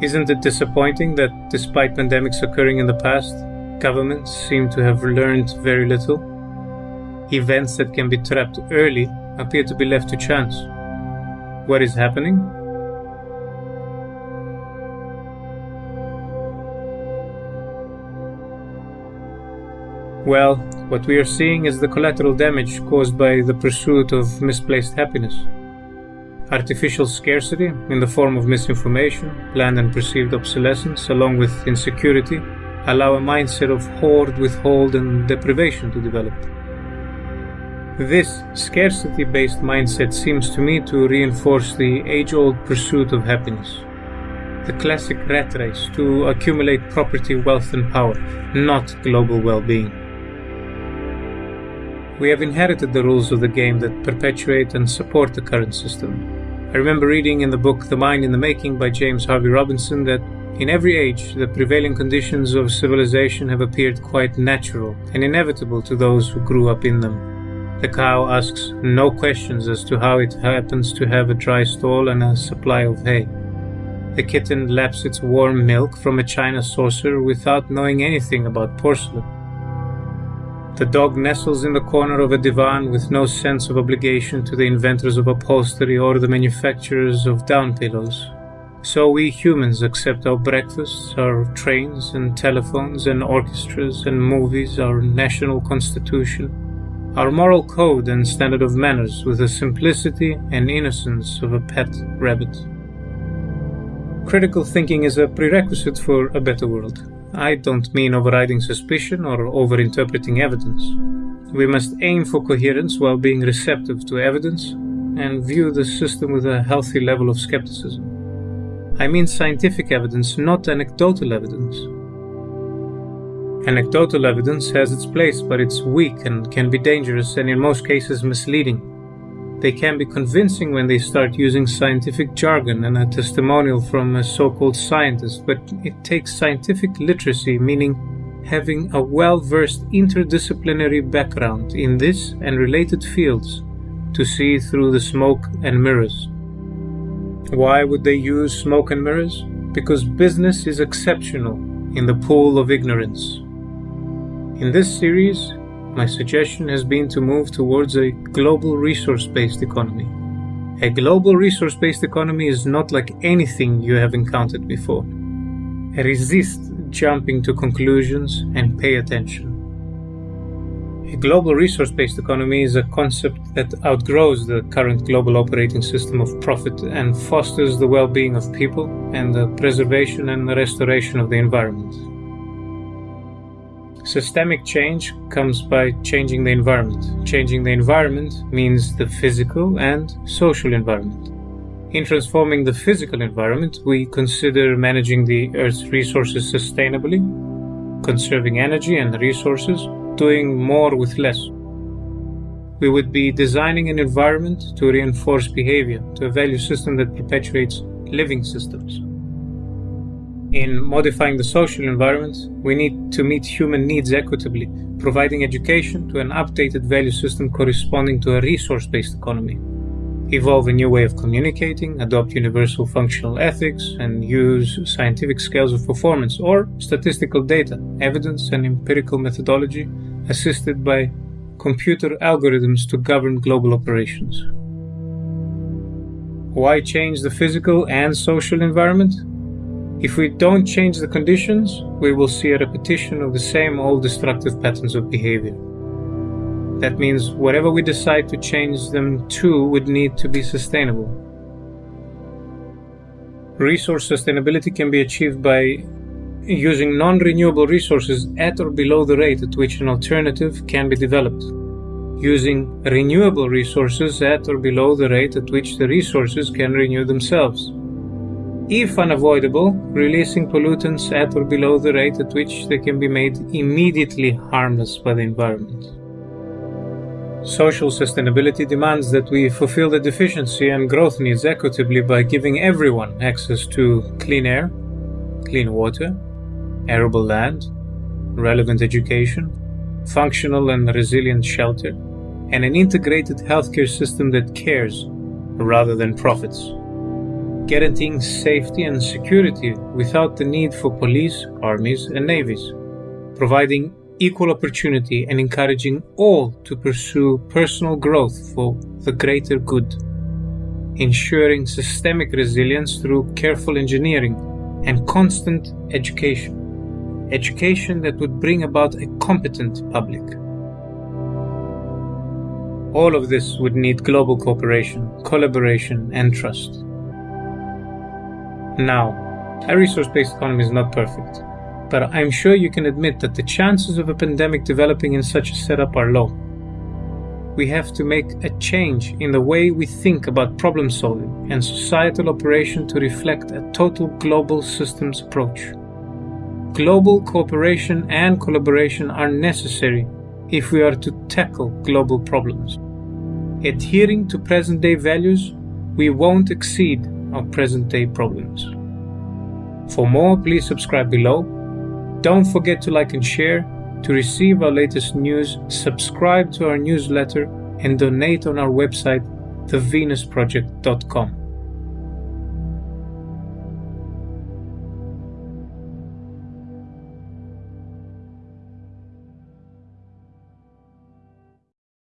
Isn't it disappointing that despite pandemics occurring in the past, governments seem to have learned very little? Events that can be trapped early appear to be left to chance. What is happening? Well, what we are seeing is the collateral damage caused by the pursuit of misplaced happiness. Artificial scarcity, in the form of misinformation, planned and perceived obsolescence, along with insecurity, allow a mindset of hoard, withhold, and deprivation to develop. This scarcity based mindset seems to me to reinforce the age old pursuit of happiness. The classic rat race to accumulate property, wealth, and power, not global well being. We have inherited the rules of the game that perpetuate and support the current system. I remember reading in the book The Mind in the Making by James Harvey Robinson that in every age, the prevailing conditions of civilization have appeared quite natural and inevitable to those who grew up in them. The cow asks no questions as to how it happens to have a dry stall and a supply of hay. The kitten laps its warm milk from a china saucer without knowing anything about porcelain. The dog nestles in the corner of a divan with no sense of obligation to the inventors of upholstery or the manufacturers of down pillows. So we humans accept our breakfasts, our trains and telephones and orchestras and movies, our national constitution, our moral code and standard of manners with the simplicity and innocence of a pet rabbit. Critical thinking is a prerequisite for a better world. I don't mean overriding suspicion or overinterpreting evidence. We must aim for coherence while being receptive to evidence and view the system with a healthy level of skepticism. I mean scientific evidence, not anecdotal evidence. Anecdotal evidence has its place, but it's weak and can be dangerous and in most cases misleading. They can be convincing when they start using scientific jargon and a testimonial from a so called scientist, but it takes scientific literacy, meaning having a well versed interdisciplinary background in this and related fields, to see through the smoke and mirrors. Why would they use smoke and mirrors? Because business is exceptional in the pool of ignorance. In this series, my suggestion has been to move towards a global resource based economy. A global resource based economy is not like anything you have encountered before. Resist jumping to conclusions and pay attention. A global resource based economy is a concept that outgrows the current global operating system of profit and fosters the well being of people and the preservation and restoration of the environment. Systemic change comes by changing the environment. Changing the environment means the physical and social environment. In transforming the physical environment, we consider managing the Earth's resources sustainably, conserving energy and resources, doing more with less. We would be designing an environment to reinforce behavior, to a value system that perpetuates living systems. In modifying the social environment, we need to meet human needs equitably, providing education to an updated value system corresponding to a resource based economy. Evolve a new way of communicating, adopt universal functional ethics, and use scientific scales of performance or statistical data, evidence, and empirical methodology assisted by computer algorithms to govern global operations. Why change the physical and social environment? If we don't change the conditions, we will see a repetition of the same old destructive patterns of behavior. That means whatever we decide to change them to would need to be sustainable. Resource sustainability can be achieved by using non renewable resources at or below the rate at which an alternative can be developed, using renewable resources at or below the rate at which the resources can renew themselves if unavoidable, releasing pollutants at or below the rate at which they can be made immediately harmless by the environment. Social sustainability demands that we fulfill the deficiency and growth needs equitably by giving everyone access to clean air, clean water, arable land, relevant education, functional and resilient shelter, and an integrated healthcare system that cares rather than profits. Guaranteeing safety and security without the need for police, armies, and navies, providing equal opportunity and encouraging all to pursue personal growth for the greater good, ensuring systemic resilience through careful engineering and constant education, education that would bring about a competent public. All of this would need global cooperation, collaboration, and trust. Now, a resource based economy is not perfect but I'm sure you can admit that the chances of a pandemic developing in such a setup are low. We have to make a change in the way we think about problem solving and societal operation to reflect a total global systems approach. Global cooperation and collaboration are necessary if we are to tackle global problems. Adhering to present day values, we won't exceed our present day problems. For more, please subscribe below don't forget to like and share. To receive our latest news, subscribe to our newsletter and donate on our website, thevenusproject.com.